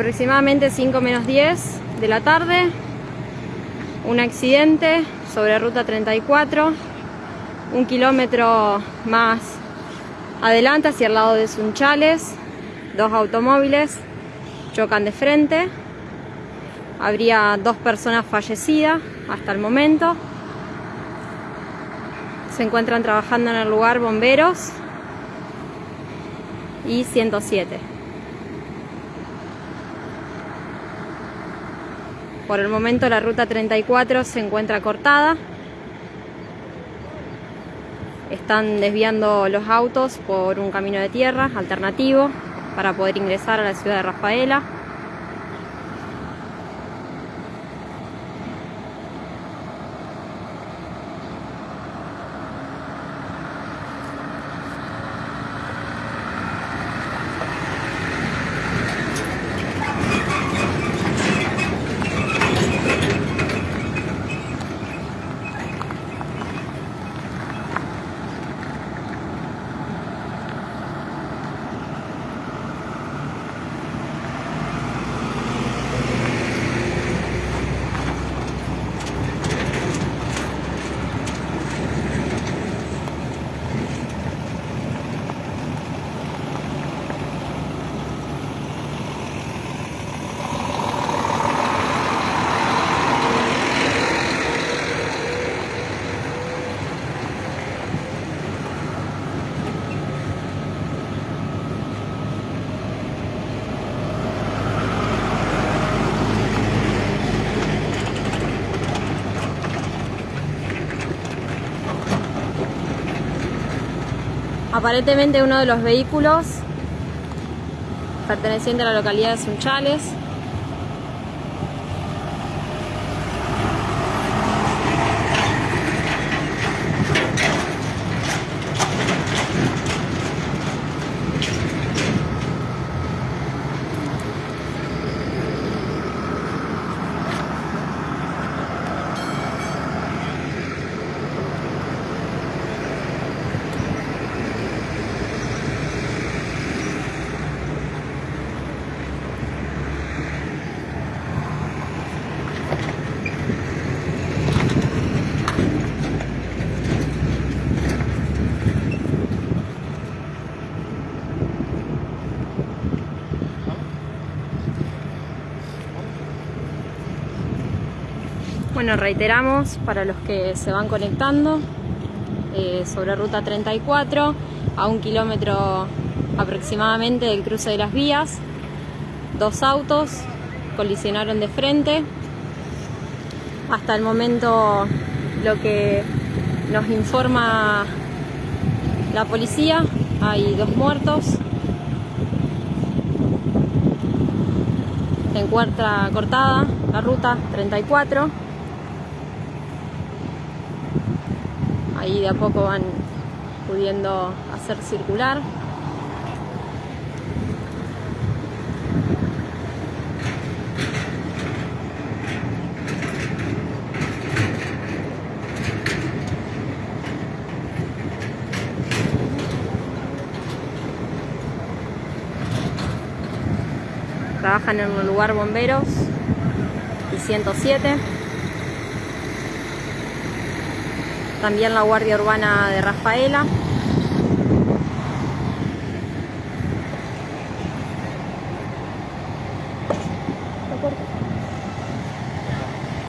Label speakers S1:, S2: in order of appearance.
S1: aproximadamente 5 menos 10 de la tarde, un accidente sobre ruta 34, un kilómetro más adelante hacia el lado de Sunchales, dos automóviles chocan de frente, habría dos personas fallecidas hasta el momento, se encuentran trabajando en el lugar bomberos y 107. Por el momento la ruta 34 se encuentra cortada. Están desviando los autos por un camino de tierra alternativo para poder ingresar a la ciudad de Rafaela. Aparentemente uno de los vehículos perteneciente a la localidad de Sunchales Bueno, reiteramos para los que se van conectando eh, sobre ruta 34 a un kilómetro aproximadamente del cruce de las vías. Dos autos colisionaron de frente. Hasta el momento lo que nos informa la policía, hay dos muertos. Se encuentra cortada la ruta 34. Ahí de a poco van pudiendo hacer circular. Trabajan en un lugar bomberos y 107. También la Guardia Urbana de Rafaela.